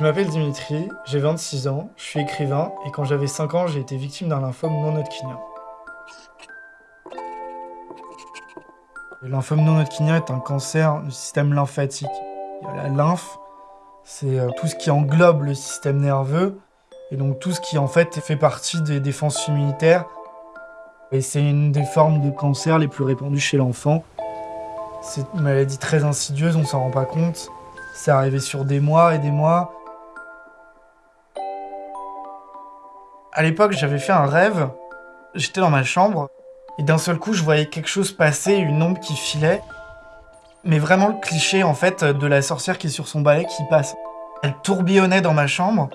Je m'appelle Dimitri, j'ai 26 ans, je suis écrivain et quand j'avais 5 ans, j'ai été victime d'un lymphome non hodgkinien. Le lymphome non hodgkinien est un cancer du système lymphatique. La lymphe, c'est euh, tout ce qui englobe le système nerveux et donc tout ce qui en fait fait partie des défenses immunitaires. Et c'est une des formes de cancer les plus répandues chez l'enfant. C'est une maladie très insidieuse, on s'en rend pas compte. C'est arrivé sur des mois et des mois. À l'époque, j'avais fait un rêve. J'étais dans ma chambre et d'un seul coup, je voyais quelque chose passer, une ombre qui filait. Mais vraiment le cliché en fait de la sorcière qui est sur son balai qui passe. Elle tourbillonnait dans ma chambre.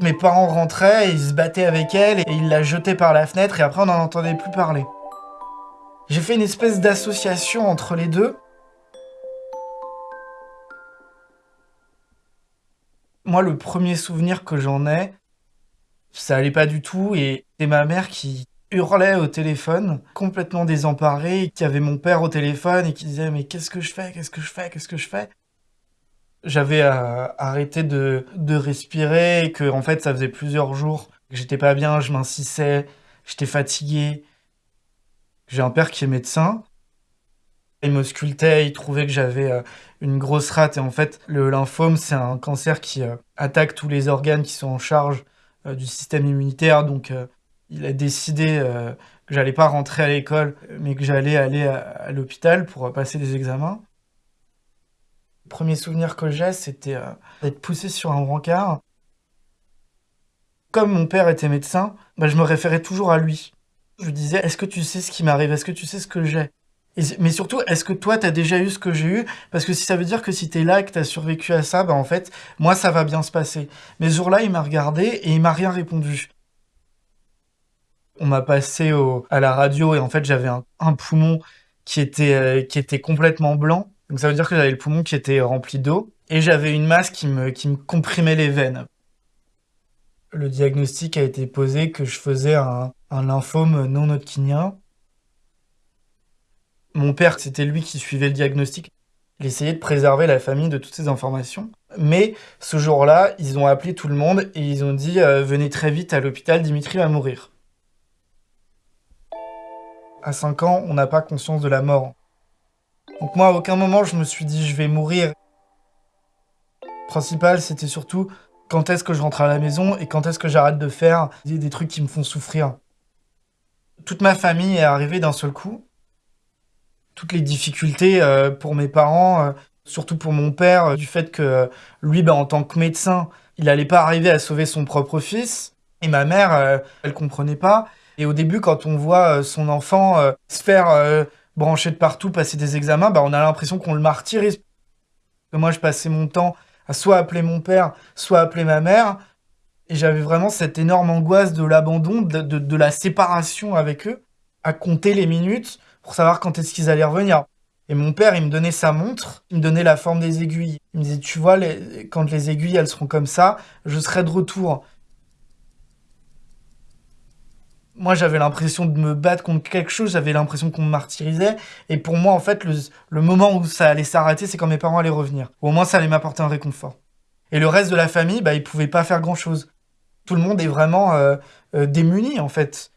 Mes parents rentraient et ils se battaient avec elle et ils la jetaient par la fenêtre et après on n'en entendait plus parler. J'ai fait une espèce d'association entre les deux. Moi, le premier souvenir que j'en ai, ça allait pas du tout et c'est ma mère qui hurlait au téléphone, complètement désemparée, qui avait mon père au téléphone et qui disait mais qu'est-ce que je fais, qu'est-ce que je fais, qu'est-ce que je fais? J'avais euh, arrêté de, de respirer et que en fait ça faisait plusieurs jours que j'étais pas bien, je m'insissais, j'étais fatigué, j'ai un père qui est médecin. Il me sculptait, il trouvait que j'avais euh, une grosse rate. Et en fait, le lymphome, c'est un cancer qui euh, attaque tous les organes qui sont en charge du système immunitaire. Donc, il a décidé que j'allais pas rentrer à l'école, mais que j'allais aller à, l'hôpital pour passer des examens. Le premier souvenir que j'ai, c'était d'être poussé sur un brancard. Comme mon père était médecin, bah, je me référais toujours à lui. Je lui disais, est-ce que tu sais ce qui m'arrive? Est-ce que tu sais ce que j'ai? Mais surtout, est-ce que toi, t'as déjà eu ce que j'ai eu? Parce que si ça veut dire que si t'es là et que t'as survécu à ça, bah en fait, moi, ça va bien se passer. Mais ce jour-là, il m'a regardé et il m'a rien répondu. On m'a passé à la radio et en fait, j'avais un, poumon qui était, euh, qui était complètement blanc. Donc ça veut dire que j'avais le poumon qui était rempli d'eau. Et j'avais une masse qui me, qui me comprimait les veines. Le diagnostic a été posé que je faisais un, un lymphome non hodgkinien. Mon père, c'était lui qui suivait le diagnostic. Il essayait de préserver la famille de toutes ces informations. Mais ce jour-là, ils ont appelé tout le monde et ils ont dit euh, Venez très vite à l'hôpital, Dimitri va mourir. À 5 ans, on n'a pas conscience de la mort. Donc moi, à aucun moment, je me suis dit Je vais mourir. Principal, c'était surtout quand est-ce que je rentre à la maison et quand est-ce que j'arrête de faire des trucs qui me font souffrir? Toute ma famille est arrivée d'un seul coup. Toutes les difficultés euh, pour mes parents, euh, surtout pour mon père, euh, du fait que lui, bah, en tant que médecin, il n'allait pas arriver à sauver son propre fils. Et ma mère, elle comprenait pas. Et au début, quand on voit son enfant se faire brancher de partout, passer des examens, bah, on a l'impression qu'on le martyrise. moi, je passais mon temps à soit appeler mon père, soit appeler ma mère. Et j'avais vraiment cette énorme angoisse de l'abandon, de, la séparation avec eux, à compter les minutes pour savoir quand est-ce qu'ils allaient revenir. Et mon père, il me donnait sa montre, il me donnait la forme des aiguilles. Il me disait, tu vois, quand les aiguilles, elles seront comme ça, je serai de retour. Moi, j'avais l'impression de me battre contre quelque chose, j'avais l'impression qu'on me martyrisait. Et pour moi, en fait, le, moment où ça allait s'arrêter, c'est quand mes parents allaient revenir. Au moins, ça allait m'apporter un réconfort. Et le reste de la famille, bah, ils pouvaient pas faire grand-chose tout le monde est vraiment euh, euh, démuni en fait.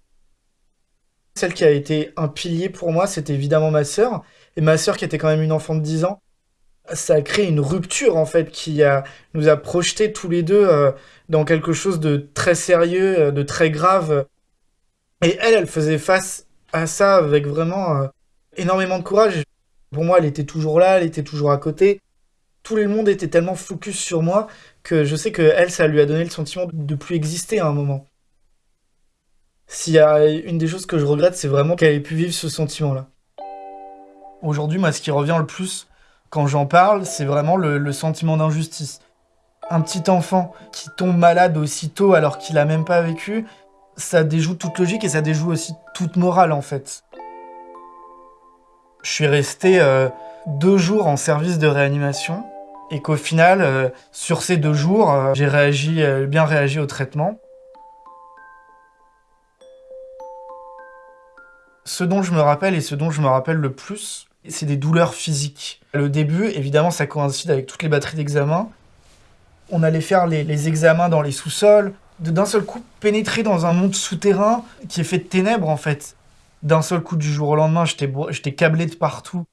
Celle qui a été un pilier pour moi, c'était évidemment ma sœur. Et ma sœur qui était quand même une enfant de 10 ans, ça a créé une rupture en fait qui a, nous a projetés tous les deux euh, dans quelque chose de très sérieux, de très grave. Et elle, elle faisait face à ça avec vraiment énormément de courage. Pour moi, elle était toujours là, elle était toujours à côté. Tout le monde était tellement focus sur moi que je sais que elle, ça lui a donné le sentiment de plus exister à un moment. S'il y a une des choses que je regrette, c'est vraiment qu'elle ait pu vivre ce sentiment-là. Aujourd'hui, moi, ce qui revient le plus quand j'en parle, c'est vraiment le, sentiment d'injustice. Un petit enfant qui tombe malade aussitôt alors qu'il a même pas vécu, ça déjoue toute logique et ça déjoue aussi toute morale en fait. Je suis resté euh, deux jours en service de réanimation et qu'au final, euh, sur ces deux jours, euh, j'ai réagi, bien réagi au traitement. Ce dont je me rappelle et ce dont je me rappelle le plus, c'est des douleurs physiques. Le début, évidemment, ça coïncide avec toutes les batteries d'examen, On allait faire les, examens dans les sous-sols. D'un seul coup, pénétrer dans un monde souterrain qui est fait de ténèbres, en fait. D'un seul coup, du jour au lendemain, j'étais câblé de partout.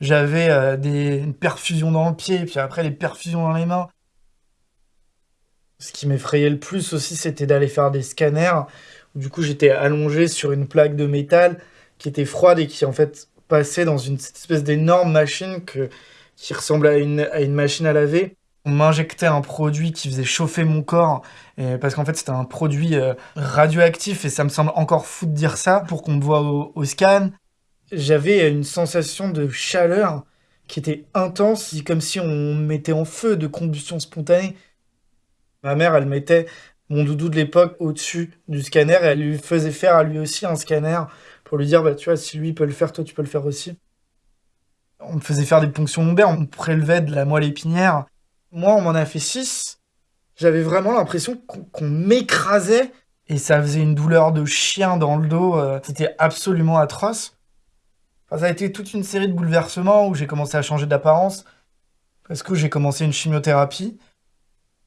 J'avais euh, des une perfusion dans le pied, puis après les perfusions dans les mains. Ce qui m'effrayait le plus aussi, c'était d'aller faire des scanners. Du coup, j'étais allongé sur une plaque de métal qui était froide et qui en fait passait dans une espèce d'énorme machine qui ressemblait à une, machine à laver. On m'injectait un produit qui faisait chauffer mon corps, parce qu'en fait c'était un produit euh, radioactif, et ça me semble encore fou de dire ça, pour qu'on me voit au, scan. J'avais une sensation de chaleur qui était intense, comme si on mettait en feu de combustion spontanée. Ma mère, elle mettait mon doudou de l'époque au-dessus du scanner et elle lui faisait faire à lui aussi un scanner pour lui dire, bah, tu vois, si lui peut le faire, toi, tu peux le faire aussi. On me faisait faire des ponctions lombaires, on me prélevait de la moelle épinière. Moi, on m'en a fait six. J'avais vraiment l'impression qu'on m'écrasait et ça faisait une douleur de chien dans le dos. Euh, c'était absolument atroce. ça a été toute une série de bouleversements où j'ai commencé à changer d'apparence parce que j'ai commencé une chimiothérapie.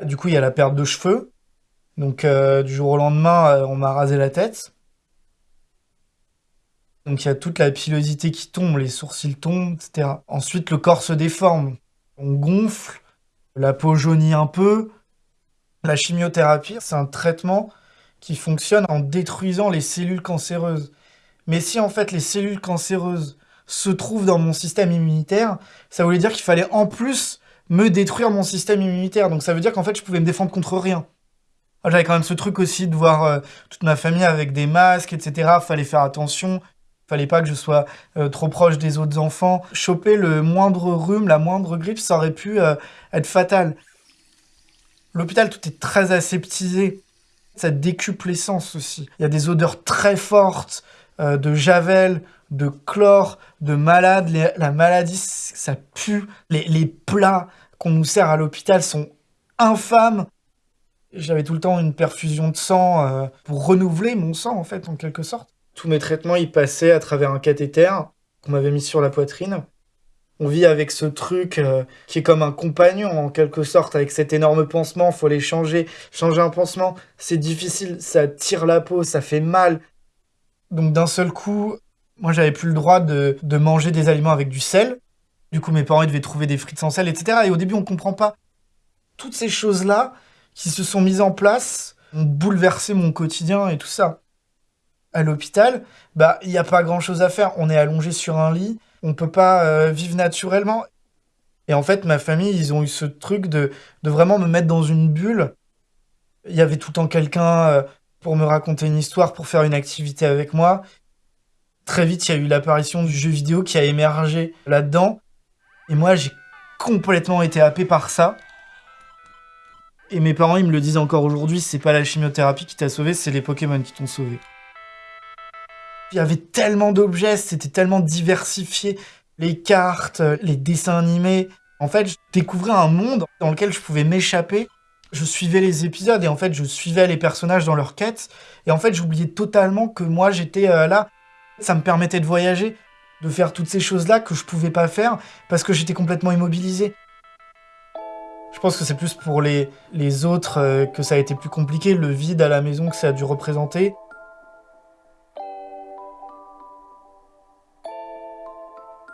Du coup, il y a la perte de cheveux. Donc, euh, du jour au lendemain, euh, on m'a rasé la tête. Donc, il y a toute la pilosité qui tombe, les sourcils tombent, etc. Ensuite, le corps se déforme. On gonfle, la peau jaunit un peu. La chimiothérapie, c'est un traitement qui fonctionne en détruisant les cellules cancéreuses. Mais si en fait les cellules cancéreuses se trouvent dans mon système immunitaire, ça voulait dire qu'il fallait en plus me détruire mon système immunitaire. Donc ça veut dire qu'en fait, je pouvais me défendre contre rien. Ah, j'avais quand même ce truc aussi de voir euh, toute ma famille avec des masques, etc. Fallait faire attention. Fallait pas que je sois euh, trop proche des autres enfants. Choper le moindre rhume, la moindre grippe, ça aurait pu euh, être fatal. L'hôpital, tout est très aseptisé. Ça décuple l'essence aussi. Il y a des odeurs très fortes de javel, de chlore, de malade. la maladie, ça pue. Les, les plats qu'on nous sert à l'hôpital sont infâmes. J'avais tout le temps une perfusion de sang euh, pour renouveler mon sang, en fait, en quelque sorte. Tous mes traitements, ils passaient à travers un cathéter qu'on m'avait mis sur la poitrine. On vit avec ce truc euh, qui est comme un compagnon, en quelque sorte, avec cet énorme pansement. Faut les changer. Changer un pansement, c'est difficile. Ça tire la peau, ça fait mal. Donc d'un seul coup, moi, j'avais plus le droit de, manger des aliments avec du sel. Du coup, mes parents devaient trouver des frites sans sel, etc. Et au début, on comprend pas. Toutes ces choses-là qui se sont mises en place ont bouleversé mon quotidien et tout ça. À l'hôpital, bah, il n'y a pas grand-chose à faire. On est allongé sur un lit, on peut pas euh, vivre naturellement. Et en fait, ma famille, ils ont eu ce truc de, de vraiment me mettre dans une bulle. Il y avait tout le temps quelqu'un euh, pour me raconter une histoire, pour faire une activité avec moi. Très vite, il y a eu l'apparition du jeu vidéo qui a émergé là-dedans. Et moi, j'ai complètement été happé par ça. Et mes parents, ils me le disent encore aujourd'hui, c'est pas la chimiothérapie qui t'a sauvé, c'est les Pokémon qui t'ont sauvé. Il y avait tellement d'objets, c'était tellement diversifié. Les cartes, les dessins animés. En fait, je découvrais un monde dans lequel je pouvais m'échapper. Je suivais les épisodes et en fait, je suivais les personnages dans leur quête. Et en fait, j'oubliais totalement que moi, j'étais euh, là. Ça me permettait de voyager, de faire toutes ces choses-là que je pouvais pas faire parce que j'étais complètement immobilisé. Je pense que c'est plus pour les, autres euh, que ça a été plus compliqué, le vide à la maison que ça a dû représenter.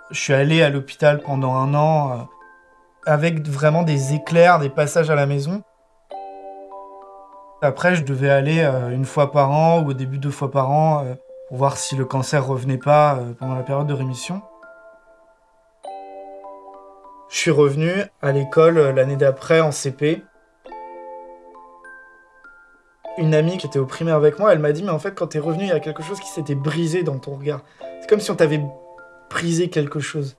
Je suis allé à l'hôpital pendant un an euh, avec vraiment des éclairs, des passages à la maison. Après, je devais aller euh, une fois par an ou au début deux fois par an pour voir si le cancer revenait pas pendant la période de rémission. Je suis revenu à l'école euh, l'année d'après en CP. Une amie qui était au primaire avec moi, elle m'a dit mais en fait quand t'es revenu il y a quelque chose qui s'était brisé dans ton regard. C'est comme si on t'avait brisé quelque chose.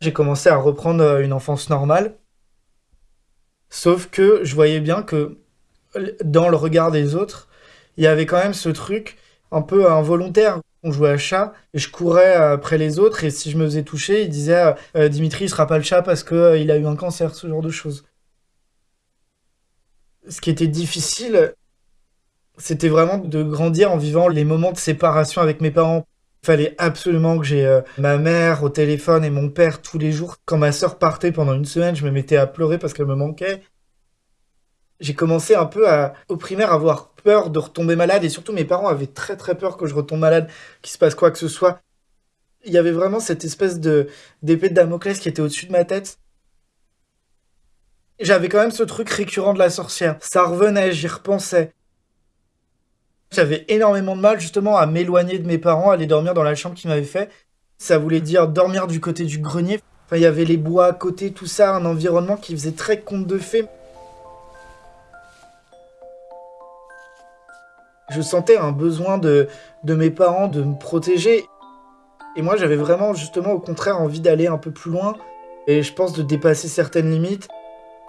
J'ai commencé à reprendre euh, une enfance normale. Sauf que je voyais bien que dans le regard des autres, il y avait quand même ce truc un peu involontaire. On jouait à chat et je courais après les autres et si je me faisais toucher, il disait euh, Dimitri, il sera pas le chat parce que euh, il a eu un cancer, ce genre de choses. Ce qui était difficile, c'était vraiment de grandir en vivant les moments de séparation avec mes parents. Il fallait absolument que j'ai euh, ma mère au téléphone et mon père tous les jours. Quand ma sœur partait pendant une semaine, je me mettais à pleurer parce qu'elle me manquait. J'ai commencé un peu à, au primaire, à avoir peur de retomber malade et surtout mes parents avaient très très peur que je retombe malade, qu'il se passe quoi que ce soit. Il y avait vraiment cette espèce de d'épée de Damoclès qui était au-dessus de ma tête. J'avais quand même ce truc récurrent de la sorcière. Ça revenait, j'y repensais. J'avais énormément de mal justement à m'éloigner de mes parents, aller dormir dans la chambre qu'ils m'avaient fait. Ça voulait dire dormir du côté du grenier. Enfin, il y avait les bois à côté, tout ça, un environnement qui faisait très conte de fées. Je sentais un besoin de, mes parents de me protéger. Et moi, j'avais vraiment, justement, au contraire, envie d'aller un peu plus loin. Et je pense de dépasser certaines limites.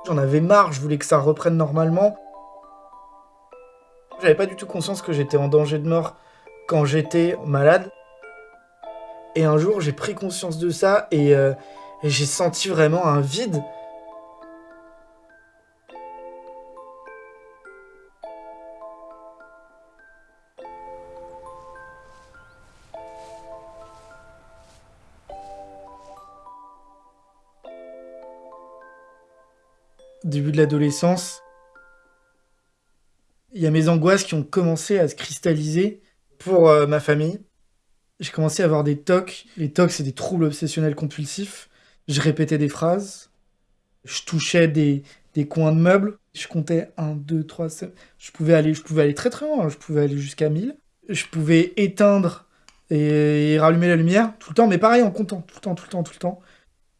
J'en avais marre, je voulais que ça reprenne normalement. J'avais pas du tout conscience que j'étais en danger de mort quand j'étais malade. Et un jour, j'ai pris conscience de ça et, euh, et j'ai senti vraiment un vide. L'adolescence, il y a mes angoisses qui ont commencé à se cristalliser pour euh, ma famille. J'ai commencé à avoir des tocs. Les tocs, c'est des troubles obsessionnels compulsifs. Je répétais des phrases. Je touchais des, coins de meubles. Je comptais 1, 2, 3, 7. Je pouvais aller, je pouvais aller très très loin. Je pouvais aller jusqu'à 1000. Je pouvais éteindre et, et rallumer la lumière tout le temps, mais pareil en comptant tout le temps, tout le temps, tout le temps.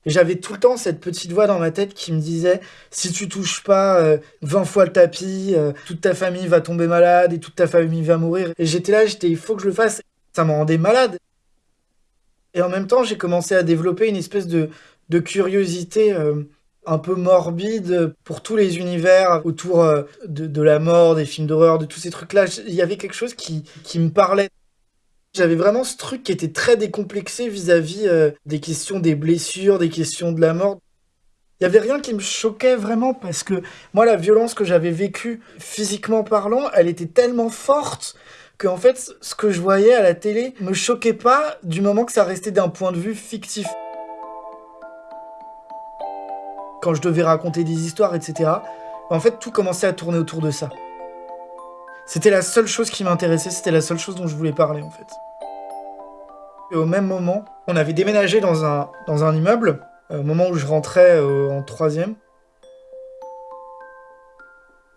J'avais tout le temps cette petite voix dans ma tête qui me disait si tu touches pas euh, 20 fois le tapis, euh, toute ta famille va tomber malade et toute ta famille va mourir. Et j'étais là, j'étais il faut que je le fasse. Ça me rendait malade. Et en même temps, j'ai commencé à développer une espèce de, curiosité euh, un peu morbide pour tous les univers autour euh, de, la mort, des films d'horreur, de tous ces trucs-là. Il y avait quelque chose qui me parlait. J'avais vraiment ce truc qui était très décomplexé vis-à-vis euh, des questions des blessures, des questions de la mort. Il y avait rien qui me choquait vraiment parce que moi, la violence que j'avais vécue physiquement parlant, elle était tellement forte que en fait, ce que je voyais à la télé me choquait pas du moment que ça restait d'un point de vue fictif. Quand je devais raconter des histoires, etc., en fait, tout commençait à tourner autour de ça. C'était la seule chose qui m'intéressait, c'était la seule chose dont je voulais parler en fait. Et au même moment, on avait déménagé dans un, dans un immeuble, euh, au moment où je rentrais euh, en troisième.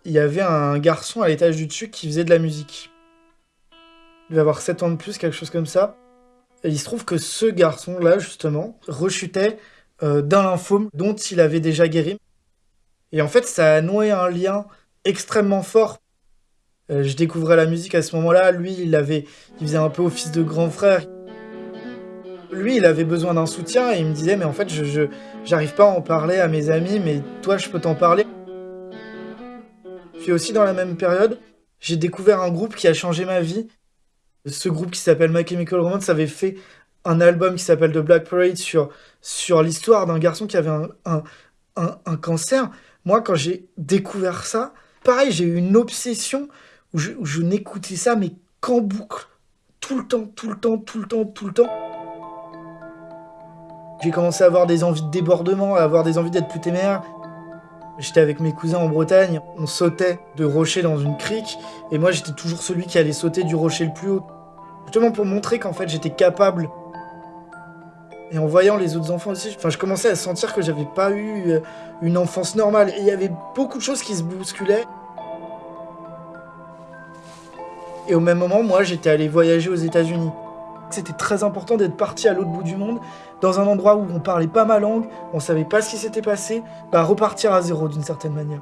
Il y avait un garçon à l'étage du dessus qui faisait de la musique. Il devait avoir 7 ans de plus, quelque chose comme ça. Et il se trouve que ce garçon-là, justement, rechutait euh, d'un lymphome dont il avait déjà guéri. Et en fait, ça a noué un lien extrêmement fort euh, je découvrais la musique à ce moment-là. Lui, il avait, il faisait un peu office de grand frère. Lui, il avait besoin d'un soutien et il me disait, mais en fait, je, j'arrive pas à en parler à mes amis, mais toi, je peux t'en parler. Puis aussi dans la même période, j'ai découvert un groupe qui a changé ma vie. Ce groupe qui s'appelle My Chemical Romance avait fait un album qui s'appelle The Black Parade sur, sur l'histoire d'un garçon qui avait un, un, un cancer. Moi, quand j'ai découvert ça, pareil, j'ai eu une obsession où je, n'écoutais ça, mais qu'en boucle. Tout le temps, tout le temps, tout le temps, tout le temps. J'ai commencé à avoir des envies de débordement, à avoir des envies d'être plus téméraire. J'étais avec mes cousins en Bretagne, on sautait de rocher dans une crique, et moi j'étais toujours celui qui allait sauter du rocher le plus haut. Justement pour montrer qu'en fait j'étais capable. Et en voyant les autres enfants aussi, enfin je commençais à sentir que j'avais pas eu euh, une enfance normale. Et il y avait beaucoup de choses qui se bousculaient. Et au même moment, moi, j'étais allé voyager aux États-Unis. C'était très important d'être parti à l'autre bout du monde, dans un endroit où on parlait pas ma langue, on savait pas ce qui s'était passé, bah repartir à zéro d'une certaine manière.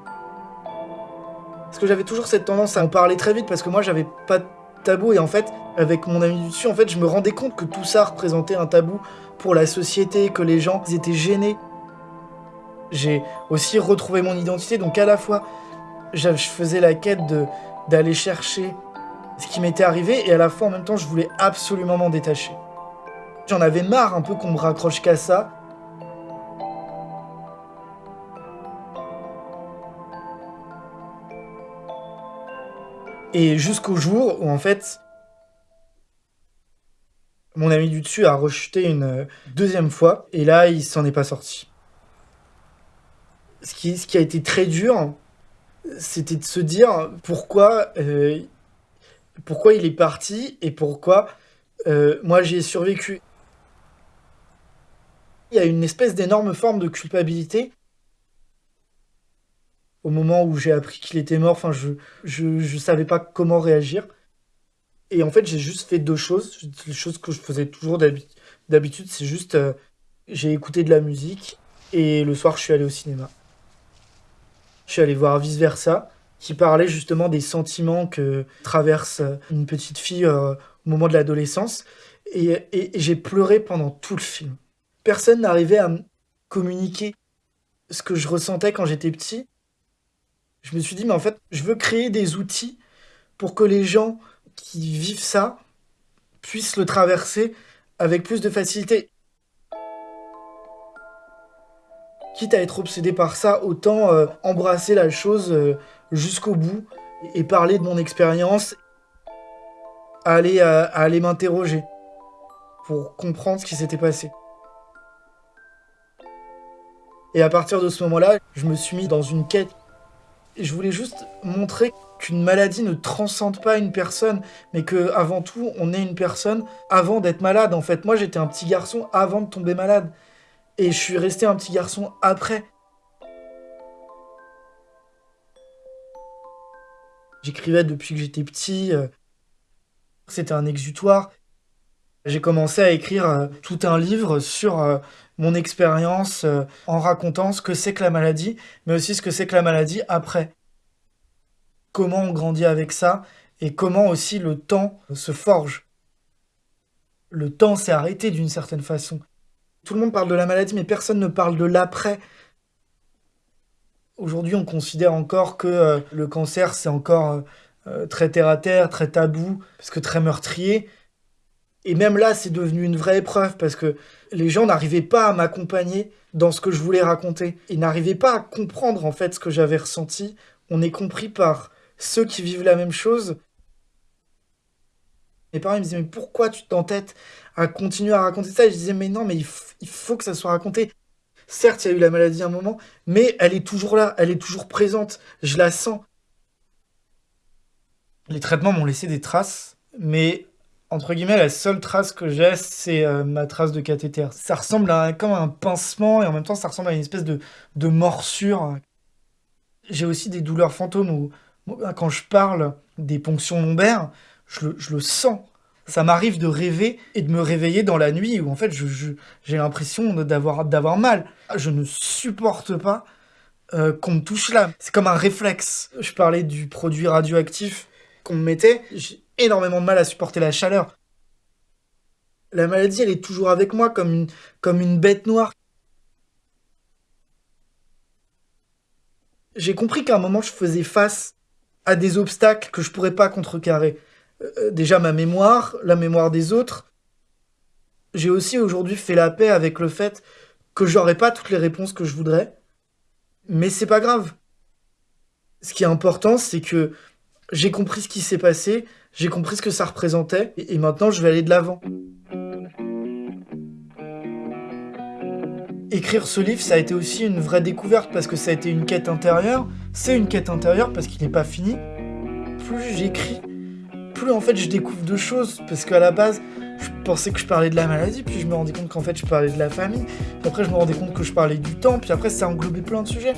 Parce que j'avais toujours cette tendance à en parler très vite parce que moi j'avais pas de tabou et en fait avec mon ami du dessus en fait je me rendais compte que tout ça représentait un tabou pour la société, que les gens étaient gênés. J'ai aussi retrouvé mon identité donc à la fois je faisais la quête d'aller chercher ce qui m'était arrivé et à la fois en même temps je voulais absolument m'en détacher. J'en avais marre un peu qu'on me raccroche qu'à ça. Et jusqu'au jour où en fait Mon ami du dessus a rechuté une deuxième fois, et là, il s'en est pas sorti. Ce qui, ce qui a été très dur, c'était de se dire pourquoi, euh, pourquoi il est parti et pourquoi euh, moi j'y ai survécu. Il y a une espèce d'énorme forme de culpabilité. Au moment où j'ai appris qu'il était mort, enfin, je, je, je savais pas comment réagir. Et en fait, j'ai juste fait deux choses. Les choses que je faisais toujours d'habitude, c'est juste, euh, j'ai écouté de la musique et le soir, je suis allé au cinéma. Je suis allé voir Vice Versa, qui parlait justement des sentiments que traverse une petite fille euh, au moment de l'adolescence. Et, j'ai pleuré pendant tout le film. Personne n'arrivait à me communiquer ce que je ressentais quand j'étais petit. Je me suis dit, mais en fait, je veux créer des outils pour que les gens qui vivent ça puissent le traverser avec plus de facilité. Quitte à être obsédé par ça, autant euh, embrasser la chose euh, jusqu'au bout et parler de mon expérience, aller, euh, aller m'interroger pour comprendre ce qui s'était passé. Et à partir de ce moment-là, je me suis mis dans une quête. Et je voulais juste montrer qu'une maladie ne transcende pas une personne, mais que avant tout, on est une personne avant d'être malade. En fait, moi, j'étais un petit garçon avant de tomber malade, et je suis resté un petit garçon après. J'écrivais depuis que j'étais petit. Euh, c'était un exutoire. J'ai commencé à écrire euh, tout un livre sur euh, mon expérience en racontant ce que c'est que la maladie, mais aussi ce que c'est que la maladie après comment on grandit avec ça et comment aussi le temps se forge. Le temps s'est arrêté d'une certaine façon. Tout le monde parle de la maladie, mais personne ne parle de l'après. Aujourd'hui, on considère encore que euh, le cancer, c'est encore euh, euh, très terre-à-terre, très tabou, parce que très meurtrier. Et même là, c'est devenu une vraie épreuve, parce que les gens n'arrivaient pas à m'accompagner dans ce que je voulais raconter. Ils n'arrivaient pas à comprendre, en fait, ce que j'avais ressenti. On est compris par ceux qui vivent la même chose. Mes parents me disaient mais pourquoi tu t'entêtes à continuer à raconter ça? Je disais mais non mais il, faut que ça soit raconté. Certes il y a eu la maladie à un moment, mais elle est toujours là, elle est toujours présente, je la sens. Les traitements m'ont laissé des traces, mais entre guillemets, la seule trace que j'ai, c'est euh, ma trace de cathéter. Ça ressemble à comme un pincement et en même temps, ça ressemble à une espèce de, de morsure. J'ai aussi des douleurs fantômes où quand je parle des ponctions lombaires, je le, sens. Ça m'arrive de rêver et de me réveiller dans la nuit où en fait j'ai l'impression d'avoir mal. Je ne supporte pas euh, qu'on me touche là. C'est comme un réflexe. Je parlais du produit radioactif qu'on me mettait. J'ai énormément de mal à supporter la chaleur. La maladie, elle est toujours avec moi comme une, comme une bête noire. J'ai compris qu'à un moment, je faisais face à des obstacles que je pourrais pas contrecarrer. Euh, déjà ma mémoire, la mémoire des autres. J'ai aussi aujourd'hui fait la paix avec le fait que j'aurais pas toutes les réponses que je voudrais, mais c'est pas grave. Ce qui est important, c'est que j'ai compris ce qui s'est passé, j'ai compris ce que ça représentait, et maintenant je vais aller de l'avant. Écrire ce livre, ça a été aussi une vraie découverte parce que ça a été une quête intérieure. C'est une quête intérieure parce qu'il n'est pas fini. Plus j'écris, en fait je découvre de choses parce qu'à la base, je pensais que je parlais de la maladie, puis je me rendais compte qu'en fait je parlais de la famille. Puis après, je me rendais compte que je parlais du temps, puis après, ça englobait plein de sujets.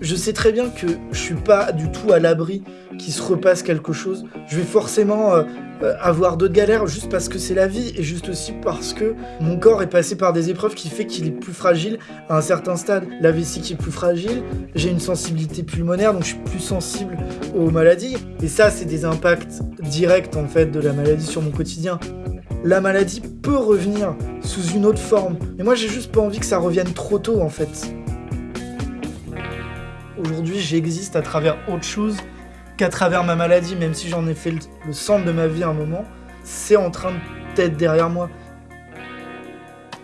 Je sais très bien que je suis pas du tout à l'abri se repasse quelque chose. Je vais forcément euh, euh, avoir d'autres galères juste parce que c'est la vie et juste aussi parce que mon corps est passé par des épreuves qui fait qu'il est plus fragile à un certain stade. La vessie qui est plus fragile, j'ai une sensibilité pulmonaire donc je suis plus sensible aux maladies. Et ça, c'est des impacts directs en fait de la maladie sur mon quotidien la maladie peut revenir sous une autre forme. Mais moi, j'ai juste pas envie que ça revienne trop tôt, en fait. Aujourd'hui, j'existe à travers autre chose qu'à travers ma maladie, même si j'en ai fait le, centre de ma vie à un moment, c'est en train d'être derrière moi.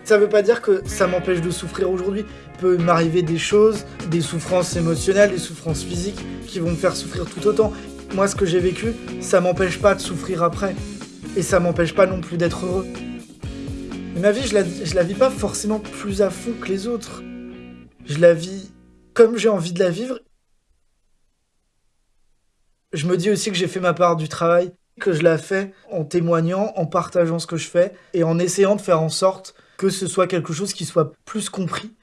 Ça veut pas dire que ça m'empêche de souffrir aujourd'hui. Il peut m'arriver des choses, des souffrances émotionnelles, des souffrances physiques qui vont me faire souffrir tout autant. Moi, ce que j'ai vécu, ça m'empêche pas de souffrir après. Et ça m'empêche pas non plus d'être heureux. Mais ma vie, je la, je la vis pas forcément plus à fond que les autres. Je la vis comme j'ai envie de la vivre. Je me dis aussi que j'ai fait ma part du travail, que je la fais en témoignant, en partageant ce que je fais et en essayant de faire en sorte que ce soit quelque chose qui soit plus compris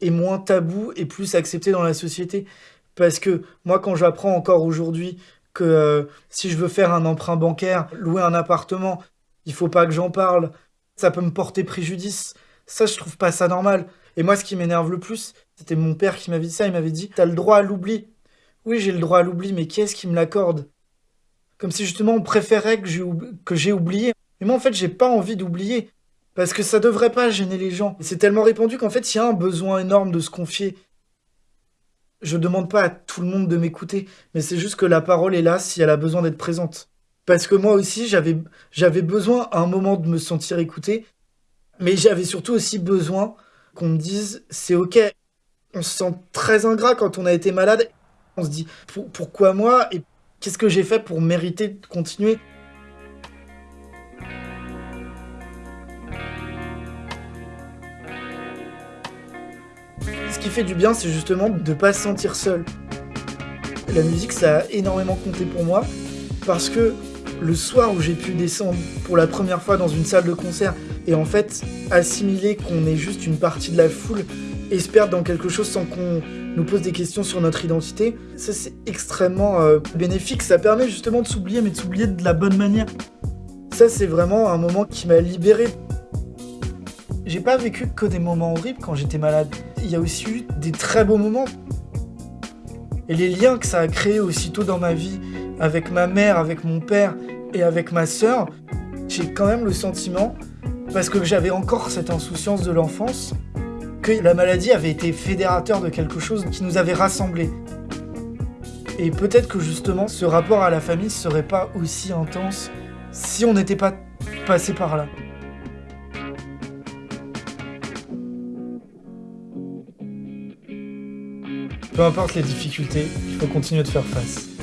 et moins tabou et plus accepté dans la société. Parce que moi, quand j'apprends encore aujourd'hui que euh, si je veux faire un emprunt bancaire, louer un appartement, il faut pas que j'en parle, ça peut me porter préjudice. Ça, je trouve pas ça normal. Et moi, ce qui m'énerve le plus, c'était mon père qui m'avait dit ça. Il m'avait dit T'as le droit à l'oubli. Oui, j'ai le droit à l'oubli, mais qui est-ce qui me l'accorde? Comme si justement on préférait que j'ai oublié. Mais moi, en fait, j'ai pas envie d'oublier. Parce que ça devrait pas gêner les gens. C'est tellement répandu qu'en fait, il y a un besoin énorme de se confier. Je demande pas à tout le monde de m'écouter, mais c'est juste que la parole est là si elle a besoin d'être présente. Parce que moi aussi, j'avais besoin à un moment de me sentir écouté, mais j'avais surtout aussi besoin qu'on me dise c'est ok. On se sent très ingrat quand on a été malade. On se dit pourquoi moi et qu'est-ce que j'ai fait pour mériter de continuer? Ce qui fait du bien, c'est justement de ne pas se sentir seul. La musique, ça a énormément compté pour moi parce que le soir où j'ai pu descendre pour la première fois dans une salle de concert et en fait assimiler qu'on est juste une partie de la foule perdre dans quelque chose sans qu'on nous pose des questions sur notre identité, ça c'est extrêmement euh, bénéfique. Ça permet justement de s'oublier, mais de s'oublier de la bonne manière. Ça c'est vraiment un moment qui m'a libéré. J'ai pas vécu que des moments horribles quand j'étais malade. Il y a aussi eu des très beaux moments. Et les liens que ça a créé aussitôt dans ma vie, avec ma mère, avec mon père et avec ma sœur, j'ai quand même le sentiment parce que j'avais encore cette insouciance de l'enfance, que la maladie avait été fédérateur de quelque chose qui nous avait rassemblés. Et peut-être que justement, ce rapport à la famille serait pas aussi intense si on n'était pas passé par là. Peu importe les difficultés, il faut continuer de faire face.